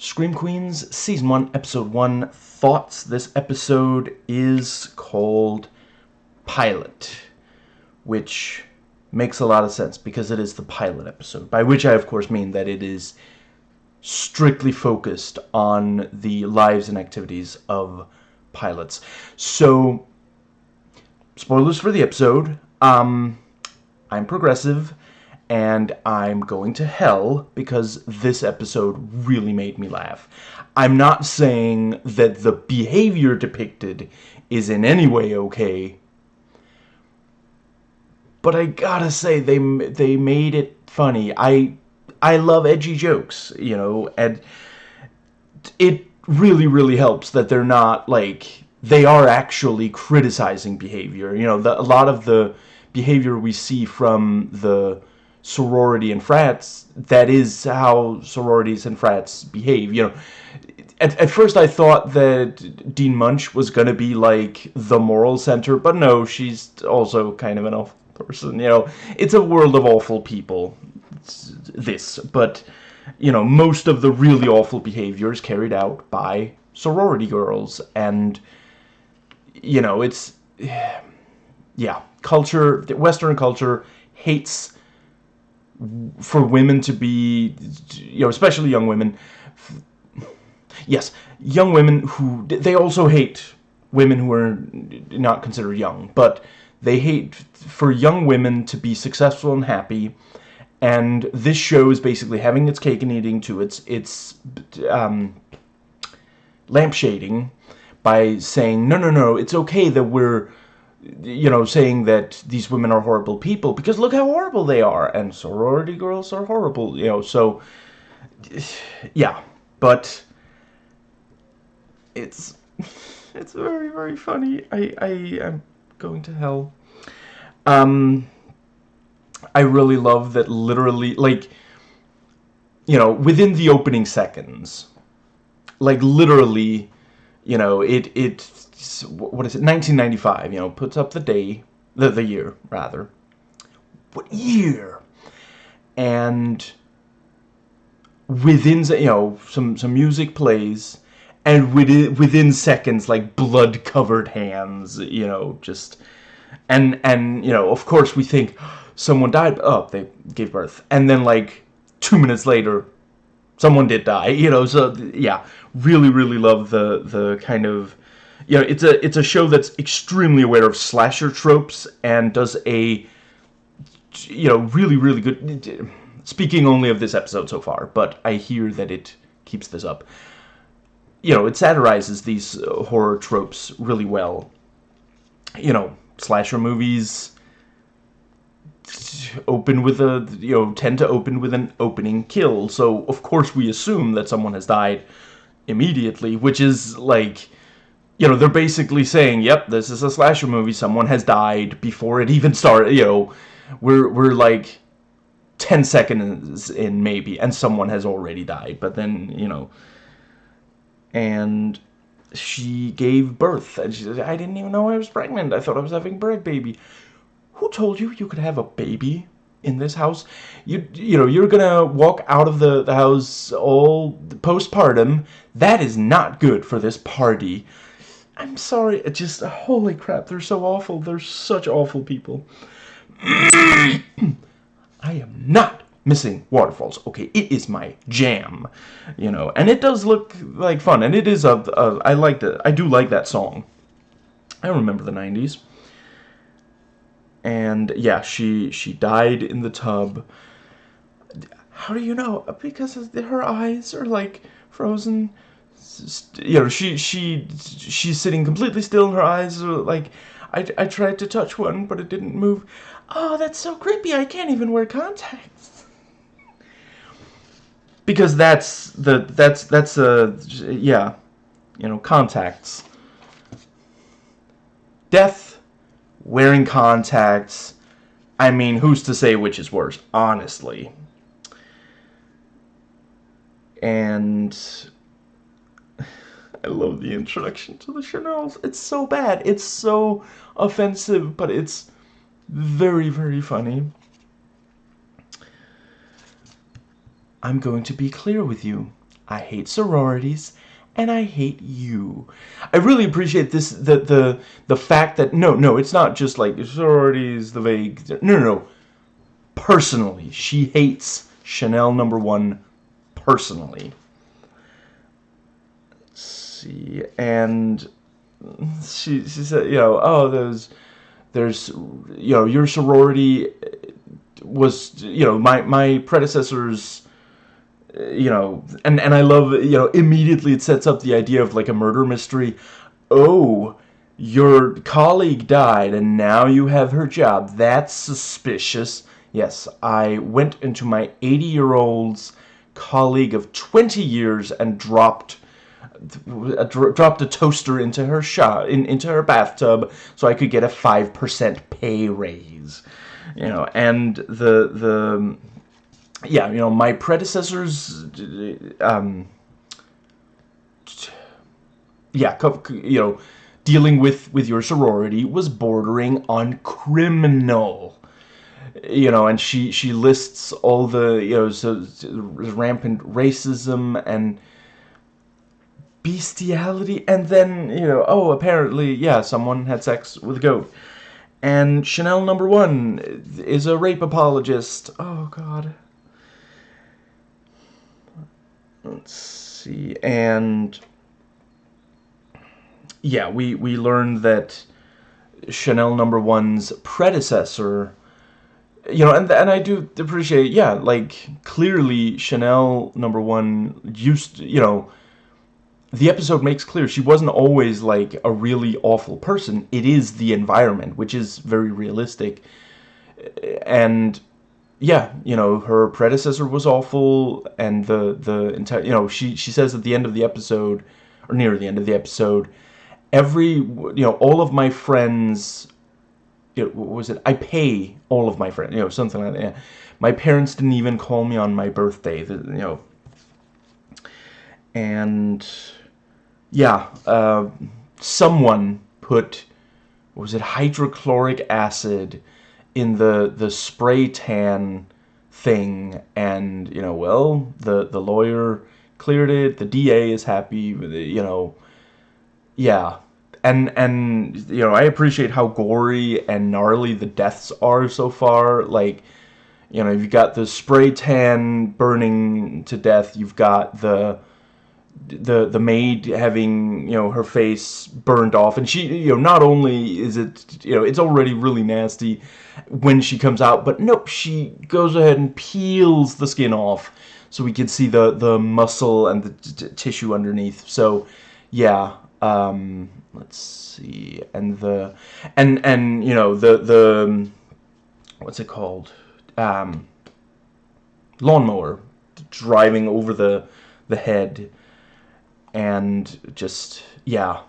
Scream Queens, Season 1, Episode 1, Thoughts. This episode is called Pilot, which makes a lot of sense because it is the pilot episode, by which I, of course, mean that it is strictly focused on the lives and activities of pilots. So, spoilers for the episode. Um, I'm progressive, and I'm going to hell because this episode really made me laugh. I'm not saying that the behavior depicted is in any way okay, but I gotta say they they made it funny. I I love edgy jokes, you know, and it really really helps that they're not like they are actually criticizing behavior. You know, the, a lot of the behavior we see from the sorority and frats, that is how sororities and frats behave. You know, at, at first I thought that Dean Munsch was going to be like the moral center, but no, she's also kind of an awful person. You know, it's a world of awful people, this, but, you know, most of the really awful behavior is carried out by sorority girls, and, you know, it's, yeah, culture, Western culture hates for women to be, you know, especially young women, yes, young women who, they also hate women who are not considered young, but they hate for young women to be successful and happy, and this show is basically having its cake and eating to its, its um, lampshading by saying, no, no, no, it's okay that we're, you know, saying that these women are horrible people because look how horrible they are and sorority girls are horrible, you know, so yeah, but it's it's very very funny. I I am going to hell. Um I really love that literally like you know, within the opening seconds like literally, you know, it it what is it? 1995 you know puts up the day the, the year rather. What year? And within you know some some music plays and within within seconds like blood covered hands you know just and and you know of course we think someone died oh they gave birth. And then like two minutes later someone did die you know so yeah. Really really love the the kind of you know, it's a it's a show that's extremely aware of slasher tropes and does a you know really really good. Speaking only of this episode so far, but I hear that it keeps this up. You know, it satirizes these uh, horror tropes really well. You know, slasher movies open with a you know tend to open with an opening kill so of course we assume that someone has died immediately which is like you know, they're basically saying, yep, this is a slasher movie. Someone has died before it even started. You know, we're, we're like 10 seconds in maybe, and someone has already died. But then, you know, and she gave birth. And she said, I didn't even know I was pregnant. I thought I was having bread baby. Who told you you could have a baby in this house? You, you know, you're gonna walk out of the, the house all postpartum. That is not good for this party. I'm sorry, it just, holy crap, they're so awful. They're such awful people. I am not missing waterfalls. Okay, it is my jam, you know, and it does look like fun, and it is a, a I like it. I do like that song. I remember the 90s. And yeah, she she died in the tub. How do you know? Because her eyes are like frozen you know, she she she's sitting completely still, and her eyes are like. I, I tried to touch one, but it didn't move. Oh, that's so creepy. I can't even wear contacts. Because that's the that's that's a yeah, you know, contacts. Death, wearing contacts. I mean, who's to say which is worse, honestly. And I love the introduction to the Chanels. It's so bad. It's so offensive, but it's very, very funny. I'm going to be clear with you. I hate sororities, and I hate you. I really appreciate this the the the fact that no no it's not just like sororities the vague no no no personally she hates Chanel number one personally. And she she said you know oh there's there's you know your sorority was you know my my predecessors you know, and and I love you know immediately it sets up the idea of like a murder mystery. Oh, your colleague died and now you have her job. That's suspicious. Yes, I went into my 80-year-old's colleague of 20 years and dropped dropped a toaster into her shot in, into her bathtub so I could get a 5% pay raise. You know, and the the yeah, you know, my predecessors, um, yeah, you know, dealing with with your sorority was bordering on criminal. You know, and she she lists all the you know so rampant racism and bestiality, and then you know, oh, apparently, yeah, someone had sex with a goat. And Chanel number one is a rape apologist. Oh God. let's see and yeah we we learned that Chanel number one's predecessor you know and and I do appreciate yeah like clearly Chanel number one used you know the episode makes clear she wasn't always like a really awful person it is the environment which is very realistic and yeah, you know, her predecessor was awful, and the the entire, you know, she she says at the end of the episode, or near the end of the episode, every, you know, all of my friends, it was it, I pay all of my friends, you know, something like that. Yeah. My parents didn't even call me on my birthday, you know, and yeah, uh, someone put, was it hydrochloric acid in the the spray tan thing and you know well the the lawyer cleared it the DA is happy with it, you know. Yeah and and you know I appreciate how gory and gnarly the deaths are so far like you know you've got the spray tan burning to death you've got the the the maid having you know her face burned off. And she you know not only is it you know it's already really nasty when she comes out but nope she goes ahead and peels the skin off so we can see the the muscle and the tissue underneath. So yeah um let's see. And the and and you know the the what's it called? Um lawnmower driving over the the head and just yeah.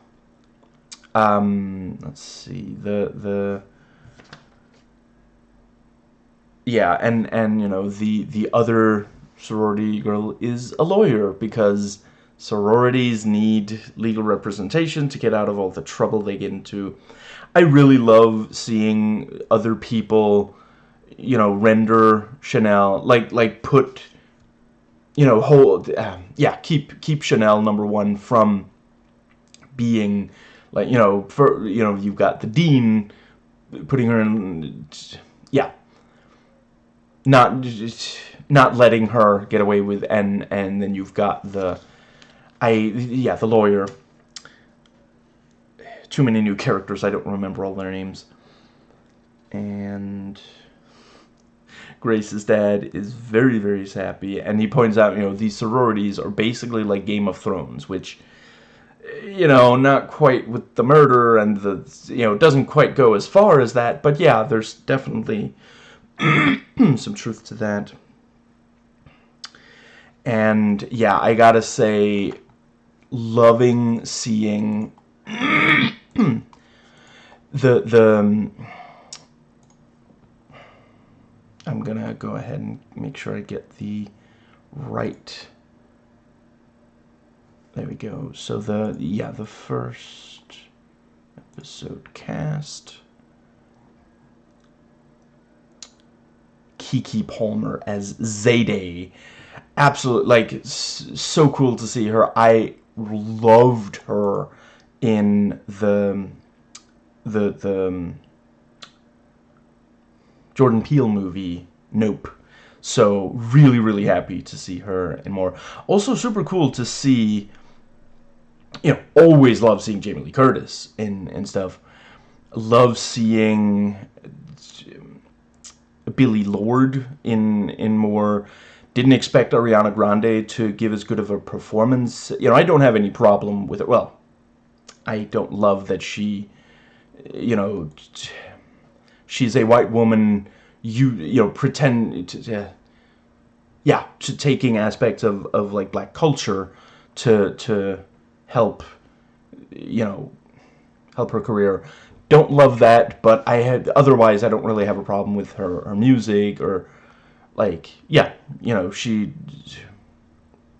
Um let's see the the yeah and and you know the the other sorority girl is a lawyer because sororities need legal representation to get out of all the trouble they get into. I really love seeing other people you know render chanel like like put you know, hold, uh, yeah, keep keep Chanel number one from being like, you know, for you know, you've got the dean putting her in, yeah, not not letting her get away with, and and then you've got the, I yeah, the lawyer. Too many new characters, I don't remember all their names. And Grace's dad is very, very happy, and he points out, you know, these sororities are basically like Game of Thrones, which, you know, not quite with the murder and the, you know, doesn't quite go as far as that, but yeah, there's definitely some truth to that. And yeah, I gotta say, loving seeing the the um, I'm gonna go ahead and make sure I get the right there we go so the yeah the first episode cast Keke Palmer as Zayday absolute like so cool to see her. I loved her in the the the Jordan Peele movie Nope. So really really happy to see her and more. Also super cool to see you know, always love seeing Jamie Lee Curtis and and stuff. Love seeing um, Billie Lourd in in more didn't expect Ariana Grande to give as good of a performance. You know, I don't have any problem with it. Well, I don't love that she, you know, she's a white woman. You you know pretend to, yeah, to taking aspects of of like black culture to to help, you know, help her career. Don't love that, but I had otherwise I don't really have a problem with her her music or like yeah you know she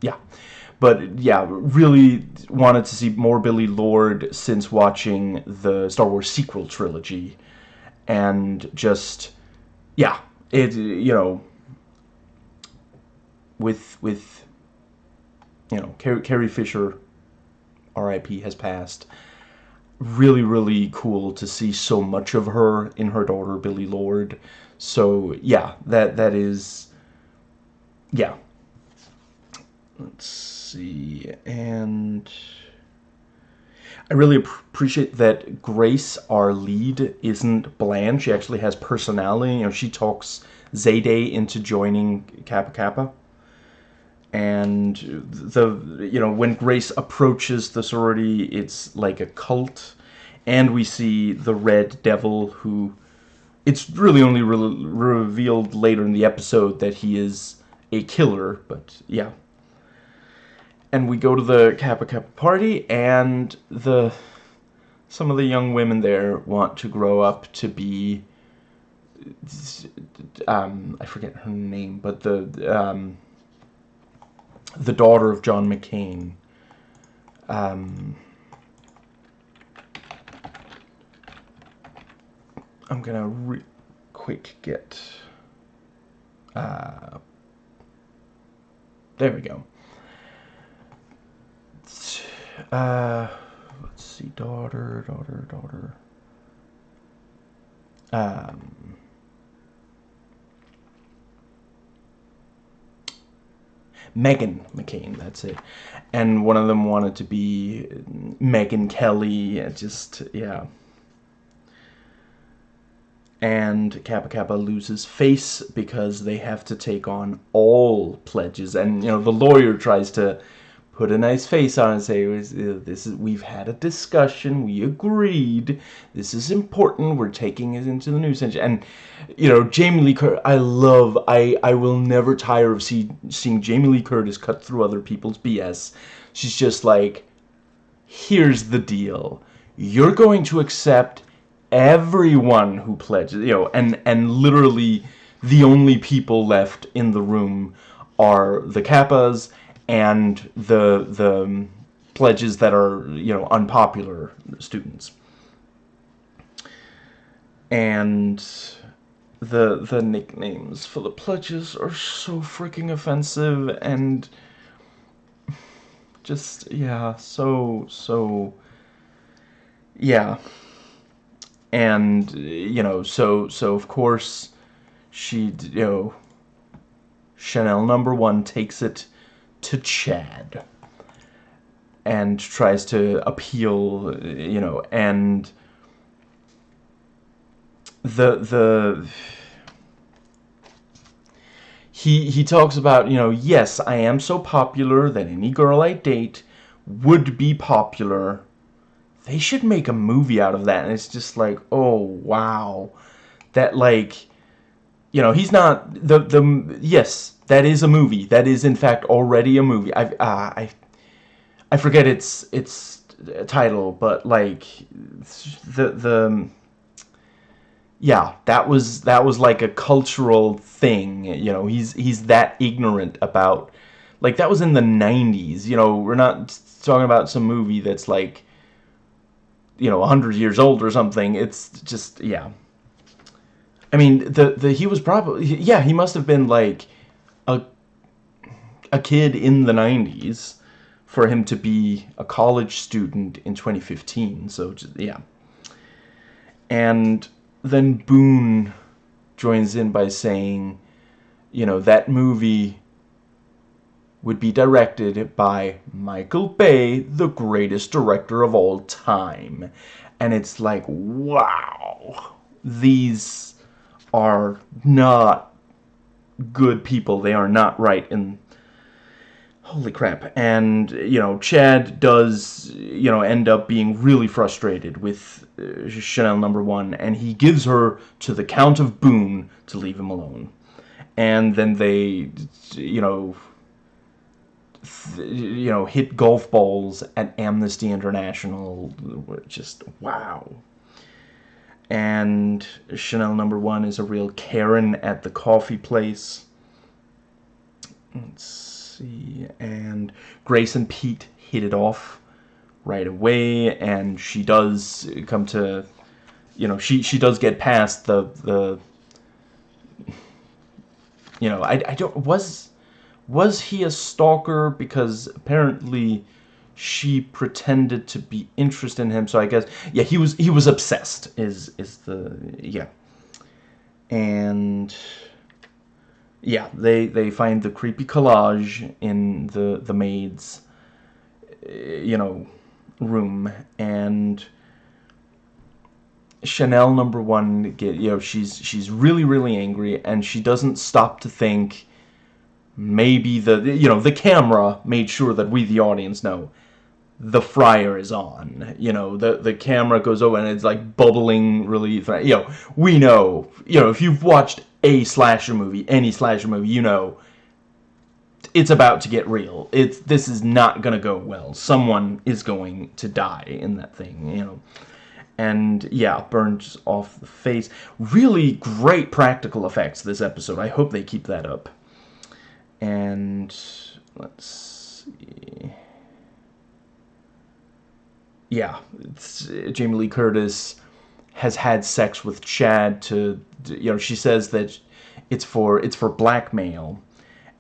yeah but yeah really wanted to see more Billie Lourd since watching the Star Wars sequel trilogy and just yeah it you know with with you know Carrie, Carrie Fisher RIP has passed really really cool to see so much of her in her daughter Billie Lourd. so yeah, that that is yeah. Let's see, and I really appreciate that Grace, our lead, isn't bland. She actually has personality. You know, she talks Zayday into joining Kappa Kappa. And the you know when Grace approaches the sorority, it's like a cult, and we see the Red Devil who it's really only re revealed later in the episode that he is a killer, but yeah. And we go to the Kappa Kappa party, and the some of the young women there want to grow up to be um, I forget her name, but the um, the daughter of John McCain. Um, I'm gonna re quick get uh, there we go uh, let's see daughter daughter daughter um, Meghan McCain, that's it. And one of them wanted to be Megyn Kelly. Just, yeah and Kappa Kappa loses face because they have to take on all pledges. And, you know, the lawyer tries to put a nice face on and say, uh, this is, we've had a discussion, we agreed, this is important, we're taking it into the news. And, you know, Jamie Lee Curtis, I love, I, I will never tire of see, seeing Jamie Lee Curtis cut through other people's BS. She's just like, here's the deal. You're going to accept everyone who pledges, you know, and, and literally the only people left in the room are the Kappas and the, the pledges that are, you know, unpopular students. And the the nicknames for the pledges are so freaking offensive and just yeah so so yeah and you know so so of course she you know Chanel number one takes it to Chad and tries to appeal you know and the the he he talks about you know yes I am so popular that any girl I date would be popular they should make a movie out of that. And it's just like, oh, wow. That, like, you know, he's not, the, the, yes, that is a movie. That is, in fact, already a movie. I, uh, I, I forget its, its title, but, like, the, the, yeah, that was, that was like a cultural thing, you know, he's, he's that ignorant about, like, that was in the 90s, you know, we're not talking about some movie that's, like, you know, 100 years old or something. It's just, yeah. I mean, the, the, he was probably, yeah, he must have been like a, a kid in the 90s for him to be a college student in 2015. So, yeah. And then Boone joins in by saying, you know, that movie would be directed by Michael Bay, the greatest director of all time. And it's like, wow, these are not good people. They are not right. In holy crap. And you know chad does you know end up being really frustrated with uh, chanel number one and he gives her to the count of boone to leave him alone. And then they you know you know hit golf balls at amnesty international just wow and chanel number one is a real karen at the coffee place. Let's see, and Grace and Pete hit it off right away, and she does come to, you know, she she does get past the the. You know, I I don't was was he a stalker? Because apparently she pretended to be interested in him. So i guess yeah he was he was obsessed is is the yeah. And yeah, they they find the creepy collage in the the maid's you know room. And Chanel number one get you know she's she's really really angry and she doesn't stop to think maybe the you know the camera made sure that we the audience know the fryer is on you know the the camera goes over and it's like bubbling really you know we know you know if you've watched a slasher movie, any slasher movie, you know it's about to get real. It's this is not gonna go well. Someone is going to die in that thing, you know. And yeah, burns off the face. Really great practical effects this episode. I hope they keep that up. And let's see. Yeah, Jamie Lee Curtis has had sex with Chad to you know she says that it's for it's for blackmail.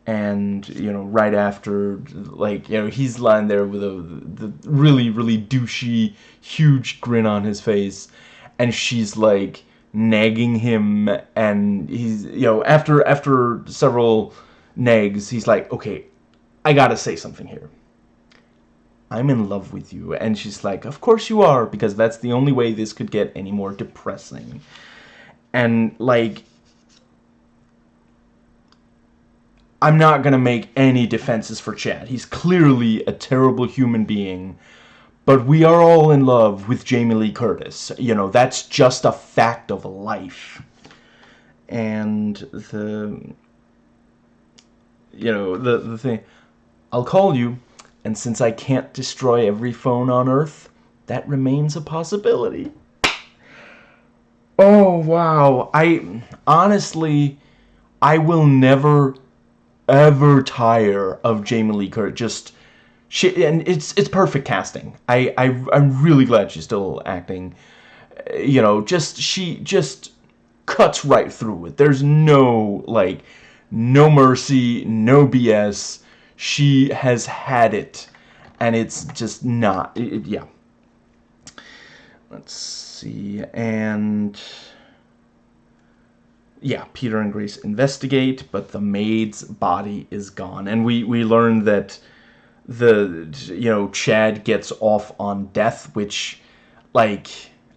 And you know right after like you know he's lying there with a the really really douchey huge grin on his face. And she's like nagging him. And he's you know after after several nags he's like okay I gotta say something here I'm in love with you. And she's like, of course you are, because that's the only way this could get any more depressing. And, like, I'm not to make any defenses for Chad. He's clearly a terrible human being. But we are all in love with Jamie Lee Curtis. You know, that's just a fact of life. And the... You know, the, the thing... I'll call you and since I can't destroy every phone on Earth, that remains a possibility. Oh, wow. I, honestly, I will never, ever tire of Jamie Lee Curtis. Just, she, and it's, it's perfect casting. I, I, I'm really glad she's still acting. You know, just, she just cuts right through it. There's no, like, no mercy, no BS she has had it and it's just not it, yeah. Let's see and yeah Peter and Grace investigate but the maid's body is gone. And we we learned that the you know Chad gets off on death which like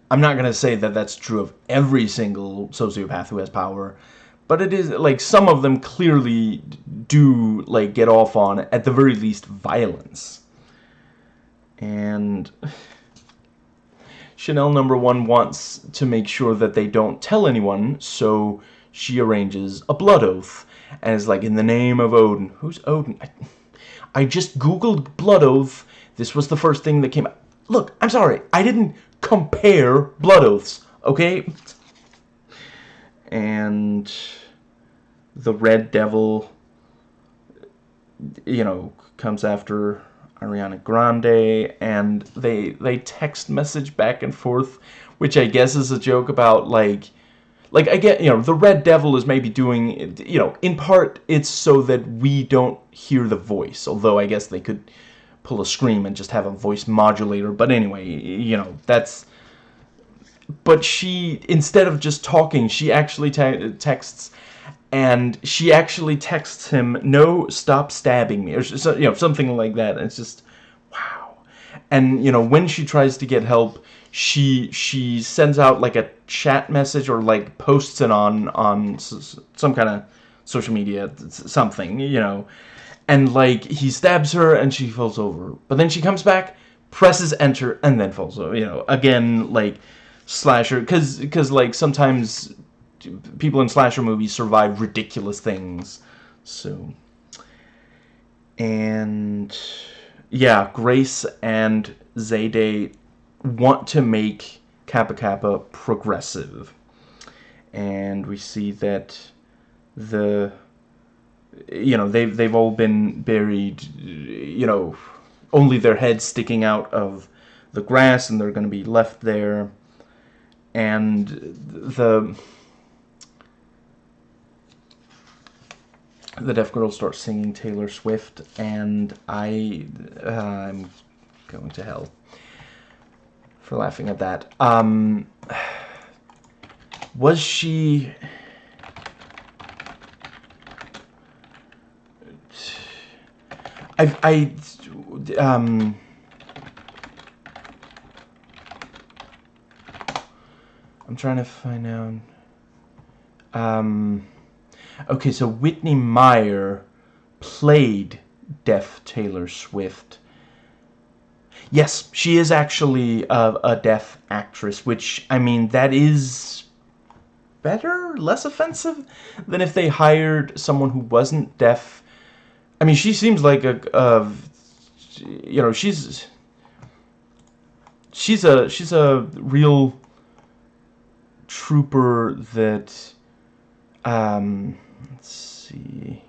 I'm not gonna say that that's true of every single sociopath who has power but it is like some of them clearly do like get off on at the very least violence. And Chanel number one wants to make sure that they don't tell anyone so she arranges a blood oath. And is like in the name of Odin. Who's Odin? I, I just googled blood oath. This was the first thing that came look I'm sorry. I didn't compare blood oaths okay and the Red Devil, you know, comes after Ariana Grande, and they they text message back and forth, which I guess is a joke about like, like I get, you know, the Red Devil is maybe doing, you know, in part it's so that we don't hear the voice. Although I guess they could pull a scream and just have a voice modulator. But anyway, you know, that's. But she, instead of just talking, she actually te texts, and she actually texts him, "No, stop stabbing me," or you know, something like that. And it's just, wow. And you know, when she tries to get help, she she sends out like a chat message or like posts it on on some kind of social media, something, you know and like he stabs her and she falls over but then she comes back presses enter and then falls over you know again like slasher because because like sometimes people in slasher movies survive ridiculous things so. And yeah grace and zayday want to make kappa kappa progressive. And we see that the you know they've they've all been buried you know only their heads sticking out of the grass and they're going to be left there and the the deaf girl starts singing Taylor Swift and I uh, I'm going to hell for laughing at that. Um was she I, I, um, I'm trying to find out. Um, okay, so Whitney Meyer played deaf Taylor Swift. Yes, she is actually a, a deaf actress, which, I mean, that is better, less offensive than if they hired someone who wasn't deaf I mean, she seems like a, a you know, she's she's a she's a real trooper that um let's see.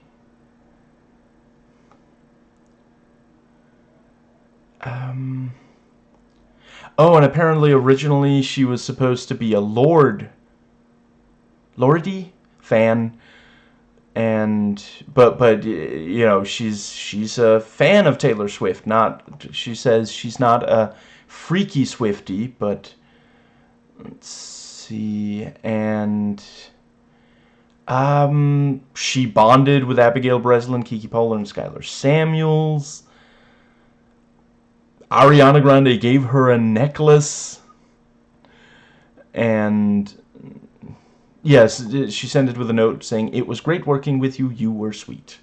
Um oh and apparently originally she was supposed to be a lord lordy fan. And but but you know she's she's a fan of Taylor Swift not she says she's not a freaky Swifty but let's see and um she bonded with Abigail Breslin Keke Palmer and Skyler Samuels. Ariana Grande gave her a necklace. And Yes, she sent it with a note saying, It was great working with you, you were sweet.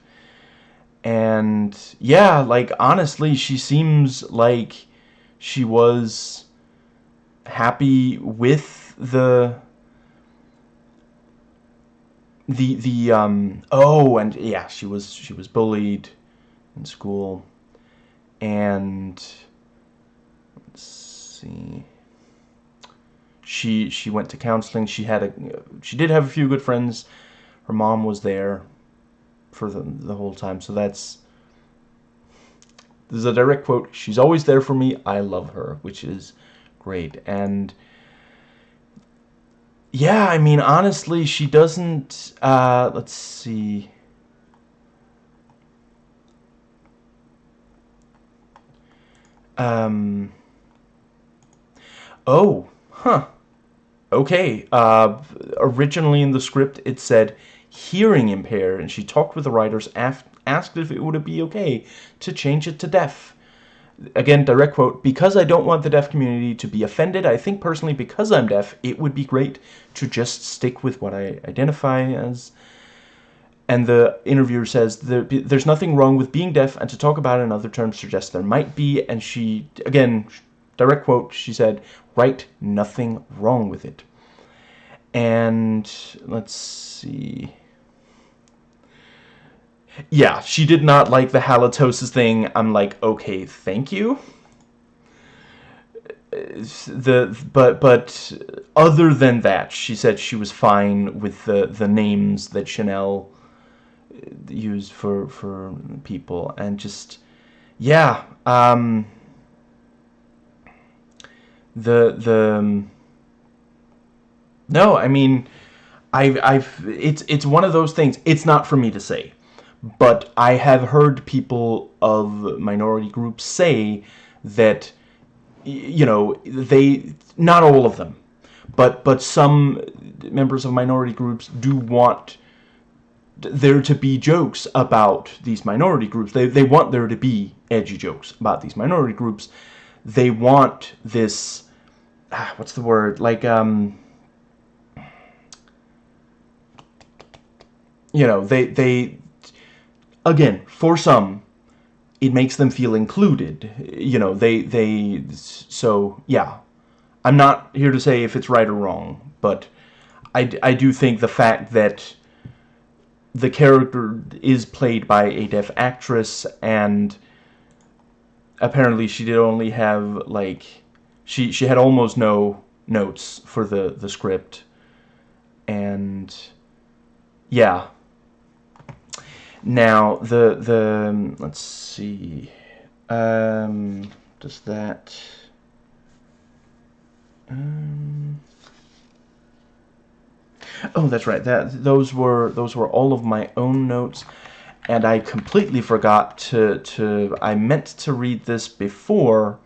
And yeah, like honestly, she seems like she was happy with the the the um oh and yeah she was she was bullied in school and let's see she she went to counseling. She had a she did have a few good friends. Her mom was there for the the whole time. So that's this is a direct quote. She's always there for me. I love her, which is great. And yeah, I mean, honestly, she doesn't. Uh, let's see. Um. Oh, huh okay, uh, originally in the script it said hearing impaired, and she talked with the writers, asked if it would be okay to change it to deaf. Again, direct quote, because I don't want the deaf community to be offended, I think personally because I'm deaf, it would be great to just stick with what I identify as. And the interviewer says, there's nothing wrong with being deaf, and to talk about it in other terms suggests there might be, and she, again, direct quote, she said, right, nothing wrong with it. And let's see. Yeah, she did not like the halitosis thing. I'm like, okay, thank you. The but but other than that, she said she was fine with the the names that Chanel used for for people and just yeah um the the no I mean I've, I've, it's, it's one of those things. It's not for me to say, but I have heard people of minority groups say that, you know, they, not all of them, but, but some members of minority groups do want there to be jokes about these minority groups. They, they want there to be edgy jokes about these minority groups. They want this, ah, what's the word, like, um, you know, they, they, again, for some, it makes them feel included. You know, they, they, so, yeah. I'm not here to say if it's right or wrong, but I, I do think the fact that the character is played by a deaf actress and apparently she did only have like she she had almost no notes for the the script and yeah now the the let's see um does that um Oh, that's right. That those were those were all of my own notes, and I completely forgot to to. I meant to read this before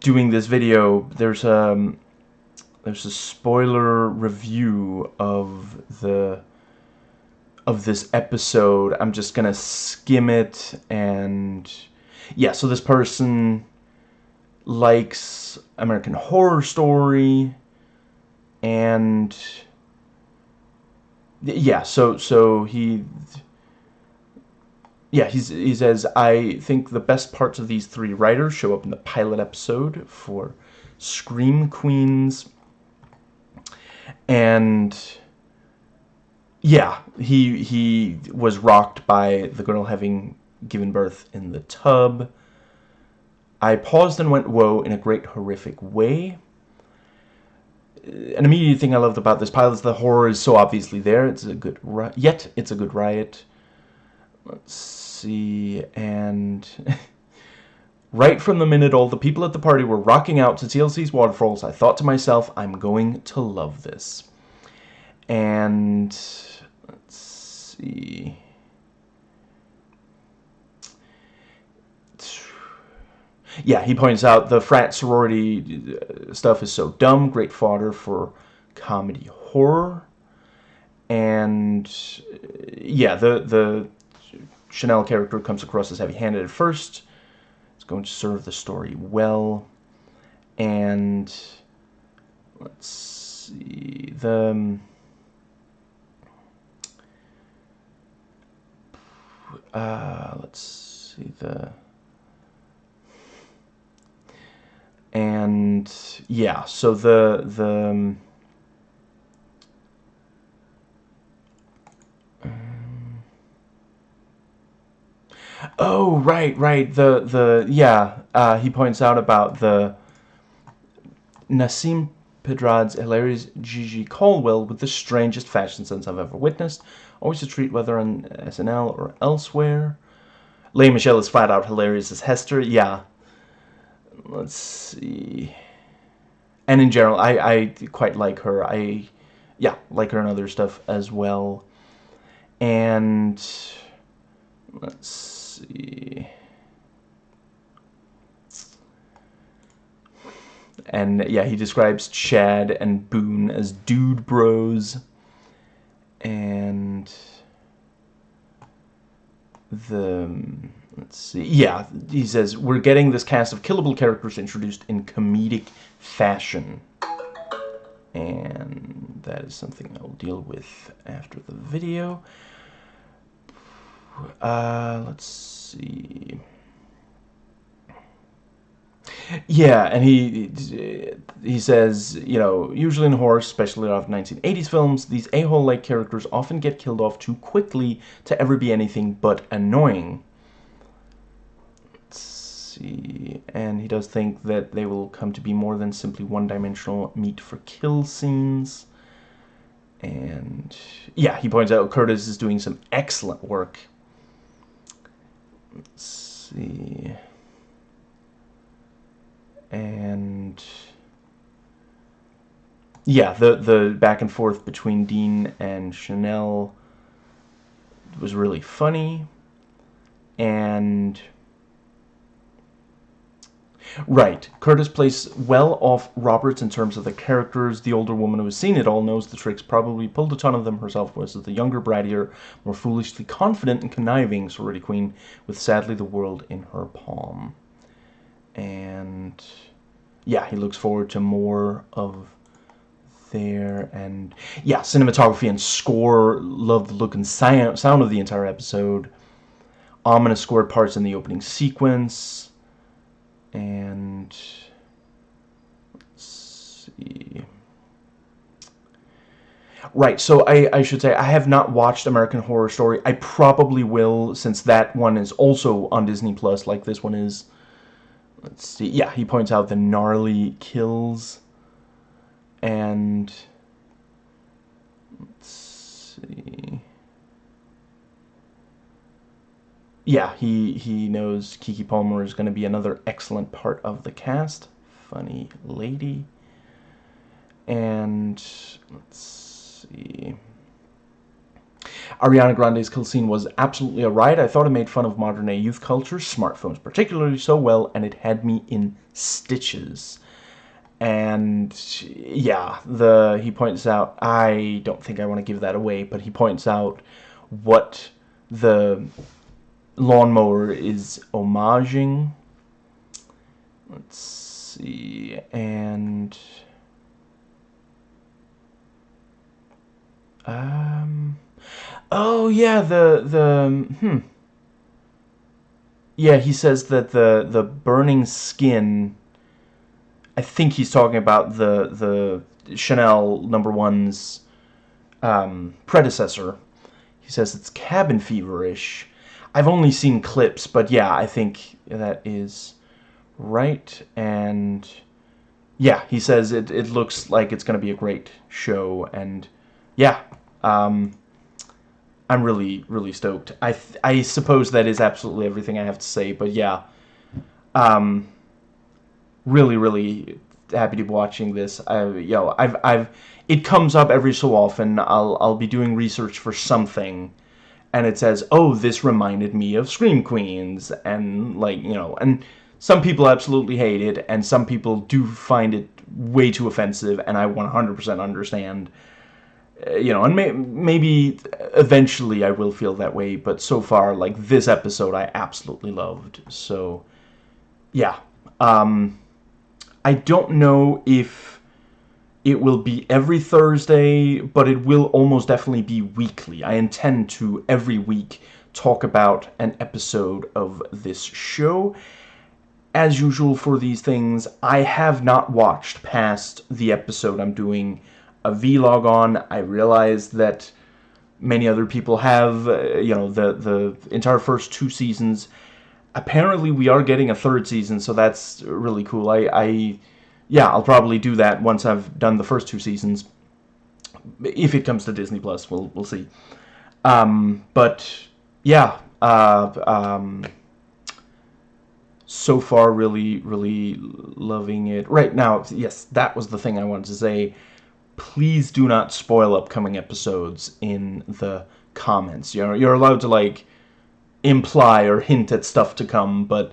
doing this video. There's um, there's a spoiler review of the of this episode. I'm just gonna skim it and yeah. So this person likes American Horror Story and yeah so so he yeah he's, he says I think the best parts of these three writers show up in the pilot episode for Scream Queens and yeah he he was rocked by the girl having given birth in the tub I paused and went whoa in a great horrific way uh, an immediate thing I loved about this pilot is the horror is so obviously there. It's a good yet it's a good riot. Let's see, and right from the minute all the people at the party were rocking out to TLC's Waterfalls, I thought to myself, I'm going to love this. And see. yeah, he points out the frat sorority uh, stuff is so dumb, great fodder for comedy horror. And uh, yeah, the the Chanel character comes across as heavy-handed at first. It's going to serve the story well. And let's see the um, uh, let's see the and yeah so the the um, oh right right the the yeah uh, he points out about the Nasim Pedrad's hilarious Gigi Caldwell with the strangest fashion sense I've ever witnessed always a treat whether on SNL or elsewhere Lea Michele is flat out hilarious as Hester yeah let's see. And in general, I, I quite like her. I, yeah, like her and other stuff as well. And let's see. And yeah, he describes Chad and Boone as dude bros. And the let's see. Yeah, he says, we're getting this cast of killable characters introduced in comedic fashion. And that is something I'll deal with after the video. Uh, let's see. Yeah, and he he says, you know, usually in horror, especially of 1980s films, these a-hole-like characters often get killed off too quickly to ever be anything but annoying Let's see. And he does think that they will come to be more than simply one-dimensional meat for kill scenes. And yeah, he points out Curtis is doing some excellent work. Let's see. And yeah, the the back and forth between Dean and Chanel was really funny, and Right. Curtis plays well off Roberts in terms of the characters. The older woman who has seen it all knows the tricks, probably pulled a ton of them herself, whereas the younger, brattier, more foolishly confident and conniving sorority queen with sadly the world in her palm. And yeah, he looks forward to more of there. And yeah, cinematography and score. Love the look and sound of the entire episode. Ominous scored parts in the opening sequence and let's see. Right, so I, I should say I have not watched American Horror Story. I probably will since that one is also on Disney Plus like this one is. Let's see. Yeah, he points out the gnarly kills and let's see. yeah, he he knows Keke Palmer is going to be another excellent part of the cast. Funny lady. And let's see. Ariana Grande's kill scene was absolutely a riot. I thought it made fun of modern day youth culture, smartphones particularly so well, and it had me in stitches. And yeah, the he points out, I don't think I want to give that away, but he points out what the lawnmower is homaging. Let's see, and um, oh yeah, the the hmm. Yeah, he says that the the burning skin. I think he's talking about the the Chanel number one's um, predecessor. He says it's cabin feverish I've only seen clips, but yeah, I think that is right. And yeah, he says it, it looks like it's going to be a great show. And yeah, um, I'm really, really stoked. I, I suppose that is absolutely everything I have to say. But yeah, um, really, really happy to be watching this. I, know, I've, I've, it comes up every so often. I'll, I'll be doing research for something and it says, oh, this reminded me of Scream Queens, and, like, you know, and some people absolutely hate it, and some people do find it way too offensive, and I 100% understand, you know, and may maybe eventually I will feel that way, but so far, like, this episode I absolutely loved, so, yeah, um, I don't know if it will be every Thursday, but it will almost definitely be weekly. I intend to, every week, talk about an episode of this show. As usual for these things, I have not watched past the episode I'm doing a vlog on. I realize that many other people have, uh, you know, the, the entire first two seasons. Apparently we are getting a third season, so that's really cool. I... I yeah, I'll probably do that once I've done the first two seasons. If it comes to Disney Plus, we'll we'll see. Um, but yeah, uh, um, so far really really loving it. Right now, yes, that was the thing I wanted to say. Please do not spoil upcoming episodes in the comments. You're you're allowed to like imply or hint at stuff to come, but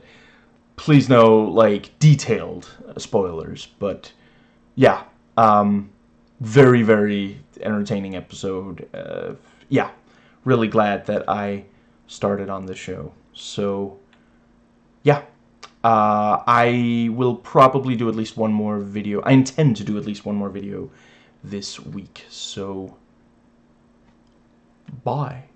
please no like detailed spoilers. But yeah um very very entertaining episode uh, yeah really glad that I started on the show. So yeah uh, I will probably do at least one more video. I intend to do at least one more video this week. So bye